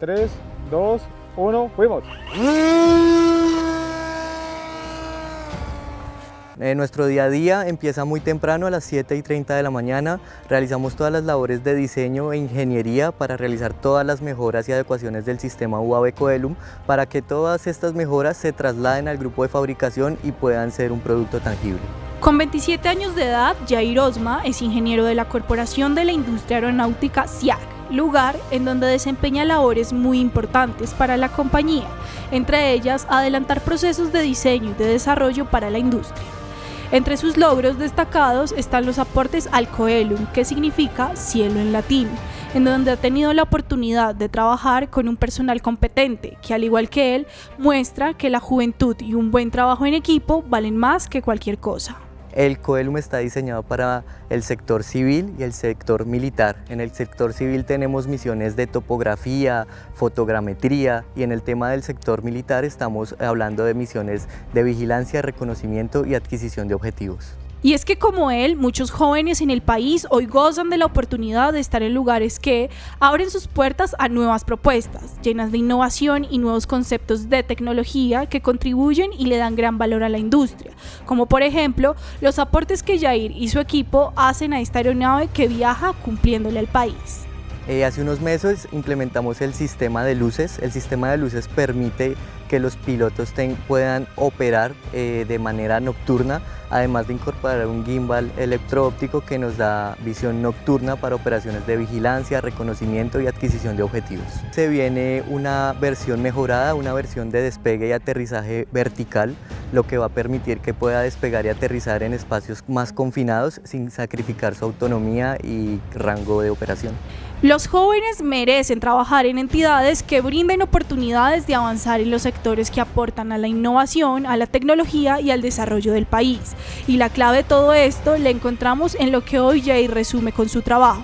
3, 2, 1, fuimos. Eh, nuestro día a día empieza muy temprano a las 7 y 30 de la mañana. Realizamos todas las labores de diseño e ingeniería para realizar todas las mejoras y adecuaciones del sistema UAV Coelum para que todas estas mejoras se trasladen al grupo de fabricación y puedan ser un producto tangible. Con 27 años de edad, Jair Osma es ingeniero de la Corporación de la Industria Aeronáutica SIAC lugar en donde desempeña labores muy importantes para la compañía, entre ellas adelantar procesos de diseño y de desarrollo para la industria. Entre sus logros destacados están los aportes al Coelum, que significa cielo en latín, en donde ha tenido la oportunidad de trabajar con un personal competente, que al igual que él, muestra que la juventud y un buen trabajo en equipo valen más que cualquier cosa. El COELUM está diseñado para el sector civil y el sector militar. En el sector civil tenemos misiones de topografía, fotogrametría y en el tema del sector militar estamos hablando de misiones de vigilancia, reconocimiento y adquisición de objetivos. Y es que como él, muchos jóvenes en el país hoy gozan de la oportunidad de estar en lugares que abren sus puertas a nuevas propuestas, llenas de innovación y nuevos conceptos de tecnología que contribuyen y le dan gran valor a la industria, como por ejemplo los aportes que Jair y su equipo hacen a esta aeronave que viaja cumpliéndole al país. Eh, hace unos meses implementamos el sistema de luces. El sistema de luces permite que los pilotos puedan operar eh, de manera nocturna, además de incorporar un gimbal electroóptico que nos da visión nocturna para operaciones de vigilancia, reconocimiento y adquisición de objetivos. Se viene una versión mejorada, una versión de despegue y aterrizaje vertical, lo que va a permitir que pueda despegar y aterrizar en espacios más confinados sin sacrificar su autonomía y rango de operación. Los jóvenes merecen trabajar en entidades que brinden oportunidades de avanzar en los sectores que aportan a la innovación, a la tecnología y al desarrollo del país. Y la clave de todo esto la encontramos en lo que hoy Jay resume con su trabajo.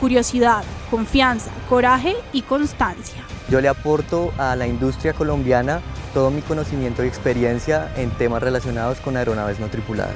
Curiosidad, confianza, coraje y constancia. Yo le aporto a la industria colombiana todo mi conocimiento y experiencia en temas relacionados con aeronaves no tripuladas.